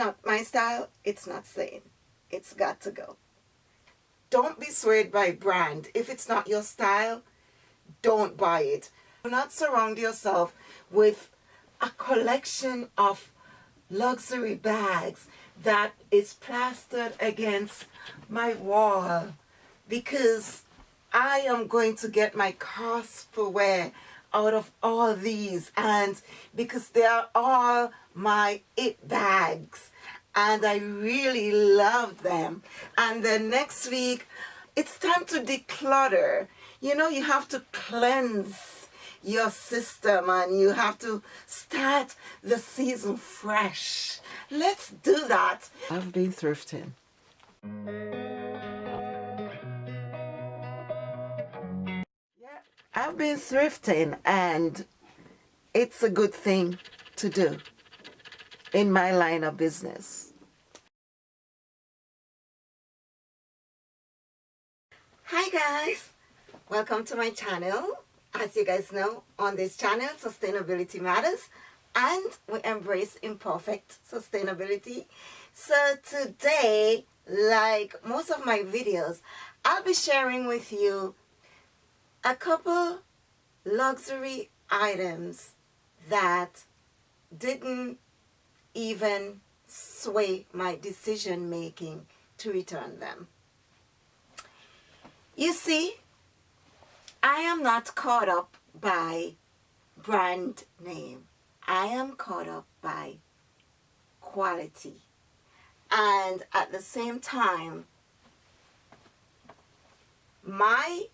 not my style, it's not staying. It's got to go. Don't be swayed by brand. If it's not your style, don't buy it. Do not surround yourself with a collection of luxury bags that is plastered against my wall because I am going to get my cost for wear out of all these and because they are all my it bags and I really love them. And then next week it's time to declutter. You know you have to cleanse your system and you have to start the season fresh. Let's do that. I've been thrifting. Yeah, I've been thrifting and it's a good thing to do in my line of business. Hi guys, welcome to my channel. As you guys know, on this channel, Sustainability Matters and we embrace imperfect sustainability. So today, like most of my videos, I'll be sharing with you a couple luxury items that didn't even sway my decision making to return them. You see, I am not caught up by brand name. I am caught up by quality. And at the same time, my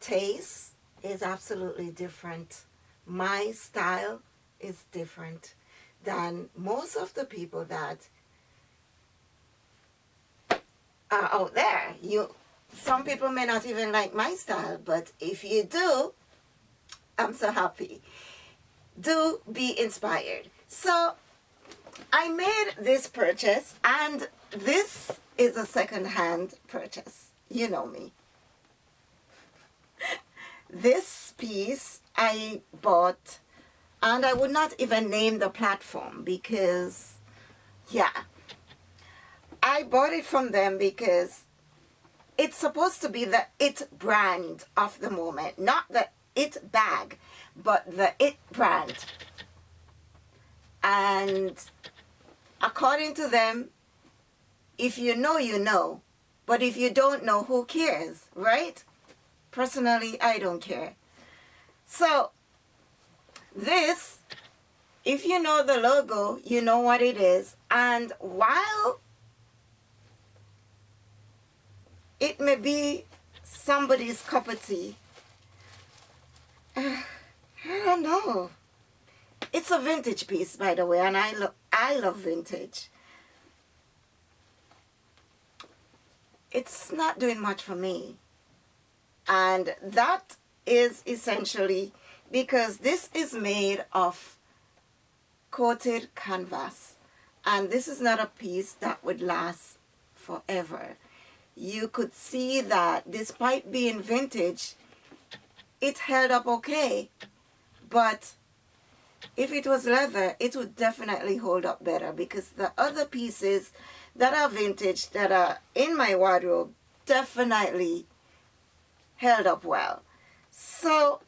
taste is absolutely different. My style is different than most of the people that are out there. You, some people may not even like my style, but if you do, I'm so happy. Do be inspired. So I made this purchase and this is a second-hand purchase. You know me. This piece I bought and I would not even name the platform because yeah I bought it from them because it's supposed to be the it brand of the moment not the it bag but the it brand. And according to them if you know you know. But if you don't know who cares right? Personally I don't care. So this, if you know the logo, you know what it is. And while it may be somebody's cup of tea, uh, I don't know. It's a vintage piece, by the way, and I, lo I love vintage. It's not doing much for me. And that is essentially because this is made of coated canvas and this is not a piece that would last forever you could see that despite being vintage it held up okay. But if it was leather it would definitely hold up better because the other pieces that are vintage that are in my wardrobe definitely held up well. So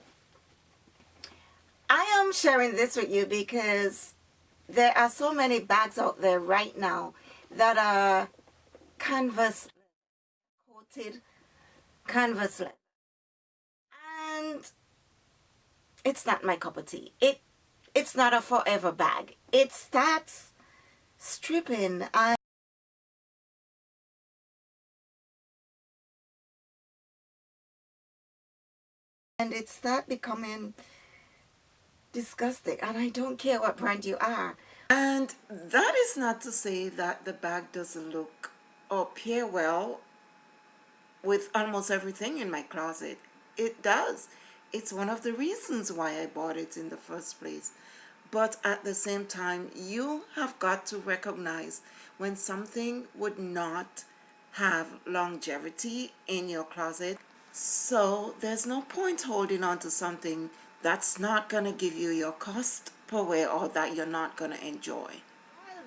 I am sharing this with you because there are so many bags out there right now that are canvas coated canvas and it's not my cup of tea. It it's not a forever bag. It starts stripping. And and it start becoming disgusting and I don't care what brand you are. And that is not to say that the bag doesn't look or pair well with almost everything in my closet. It does. It's one of the reasons why I bought it in the first place. But at the same time, you have got to recognize when something would not have longevity in your closet. So there's no point holding on to something that's not going to give you your cost per wear or that you're not going to enjoy.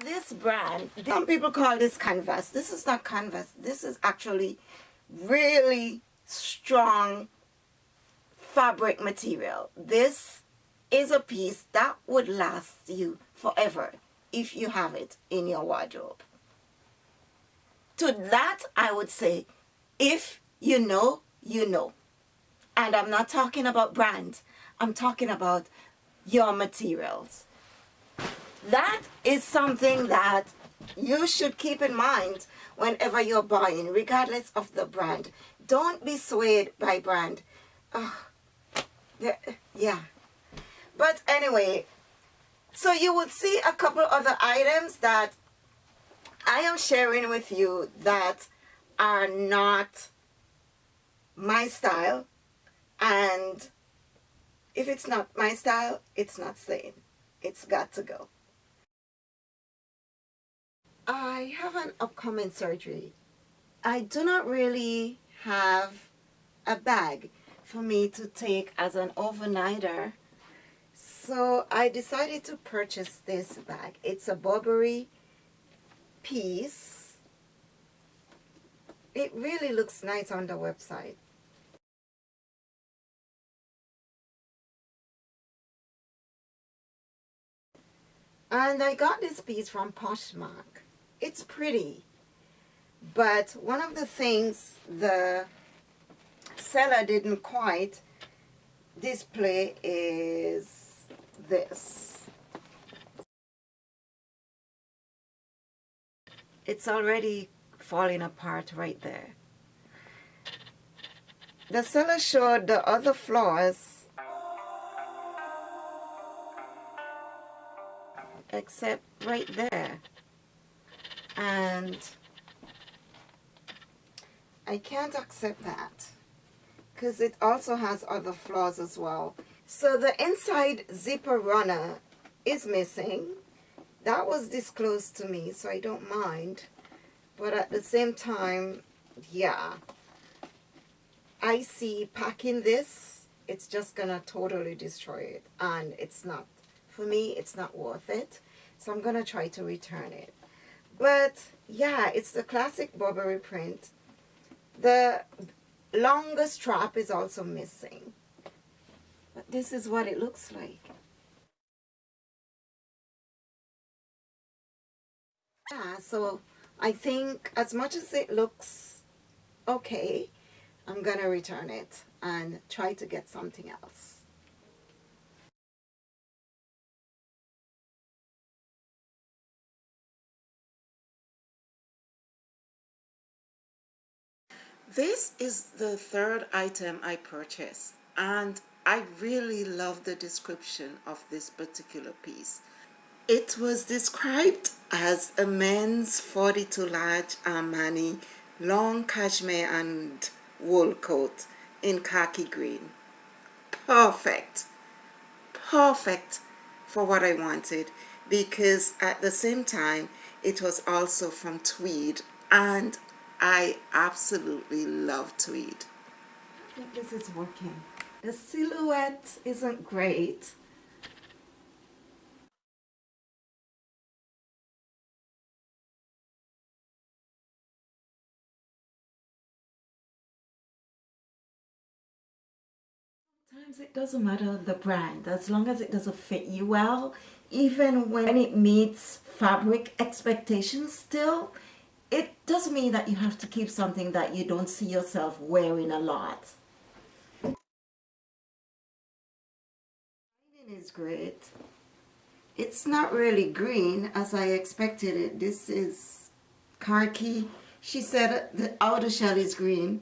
this brand, some people call this canvas. This is not canvas. This is actually really strong fabric material. This is a piece that would last you forever if you have it in your wardrobe. To that, I would say, if you know, you know. And I'm not talking about brand. I'm talking about your materials. That is something that you should keep in mind whenever you're buying, regardless of the brand. Don't be swayed by brand. Uh, yeah. But anyway, so you would see a couple other items that I am sharing with you that are not my style. And if it's not my style, it's not staying. It's got to go. I have an upcoming surgery. I do not really have a bag for me to take as an overnighter. So I decided to purchase this bag. It's a Burberry piece. It really looks nice on the website. And I got this piece from Poshmark it's pretty. But one of the things the seller didn't quite display is this. It's already falling apart right there. The seller showed the other flaws except right there and I can't accept that because it also has other flaws as well. So the inside zipper runner is missing. That was disclosed to me, so I don't mind. But at the same time, yeah. I see packing this, it's just to totally destroy it. And it's not. For me, it's not worth it. So I'm to try to return it. But yeah, it's the classic Burberry print. The longer strap is also missing. But this is what it looks like. Yeah, so I think as much as it looks okay, I'm going to return it and try to get something else. This is the third item I purchased and I really love the description of this particular piece. It was described as a men's 42 large Armani long cashmere and wool coat in khaki green. Perfect. Perfect for what I wanted because at the same time it was also from tweed and I absolutely love tweed. I think this is working. The silhouette isn't great. Sometimes it doesn't matter the brand as long as it doesn't fit you well even when it meets fabric expectations still it doesn't mean that you have to keep something that you don't see yourself wearing a lot. Green is great. It's not really green as I expected it. This is khaki. She said the outer shell is green.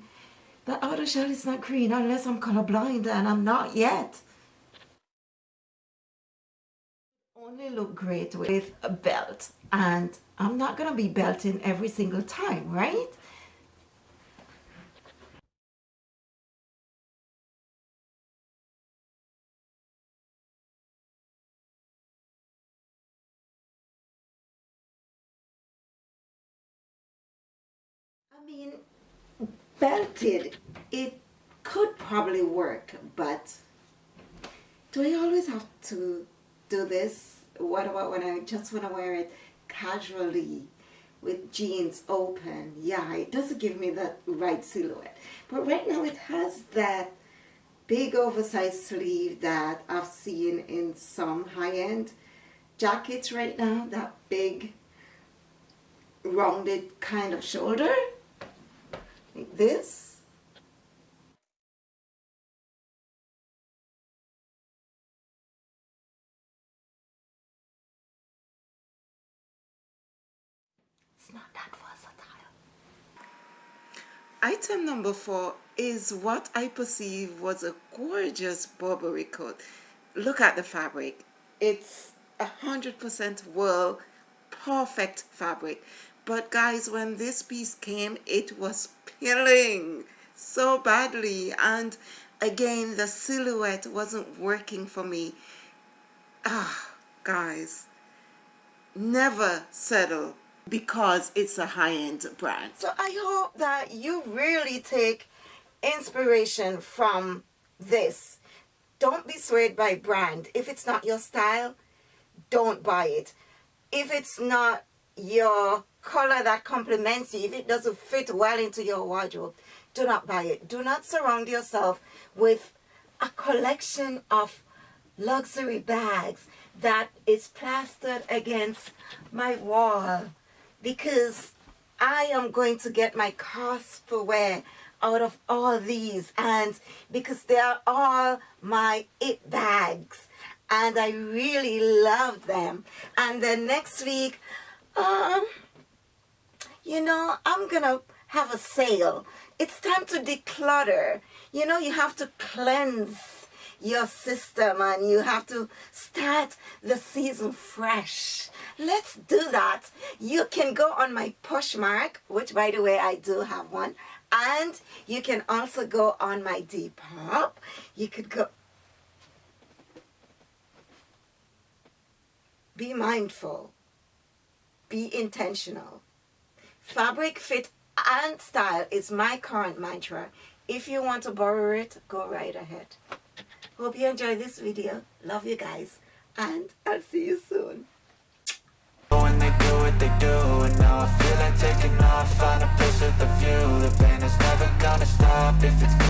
The outer shell is not green unless I'm colorblind and I'm not yet. Only look great with a belt and I'm not to be belting every single time, right? I mean, belted, it could probably work, but do I always have to do this? What about when I just want to wear it casually with jeans open. Yeah, it doesn't give me that right silhouette. But right now it has that big oversized sleeve that I've seen in some high-end jackets right now. That big rounded kind of shoulder. Like this. Item number four is what I perceive was a gorgeous Burberry coat. Look at the fabric. It's a hundred percent wool, perfect fabric. But guys, when this piece came, it was peeling so badly. And again, the silhouette wasn't working for me. Ah, guys, never settle because it's a high-end brand. So I hope that you really take inspiration from this. Don't be swayed by brand. If it's not your style, don't buy it. If it's not your color that complements you, if it doesn't fit well into your wardrobe, do not buy it. Do not surround yourself with a collection of luxury bags that is plastered against my wall because I am going to get my cost per wear out of all these and because they are all my it bags and I really love them. And then next week um you know I'm gonna have a sale. It's time to declutter. You know you have to cleanse your system and you have to start the season fresh. Let's do that. You can go on my Poshmark, which by the way, I do have one. And you can also go on my Depop. You could go. Be mindful. Be intentional. Fabric, fit, and style is my current mantra. If you want to borrow it, go right ahead. Hope you enjoyed this video. Love you guys. And I'll see you soon. When they do what they do And now I feel like taking off Find a place with a view The pain is never gonna stop if it's